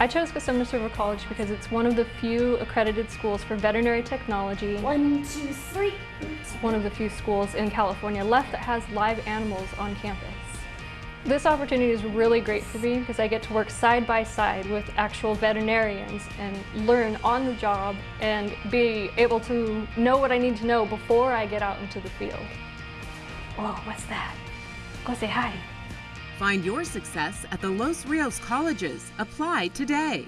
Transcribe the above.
I chose Cosumnes River College because it's one of the few accredited schools for veterinary technology. One, two, three. It's one of the few schools in California left that has live animals on campus. This opportunity is really great for me because I get to work side by side with actual veterinarians and learn on the job and be able to know what I need to know before I get out into the field. Whoa, what's that? Go say hi. Find your success at the Los Rios colleges. Apply today.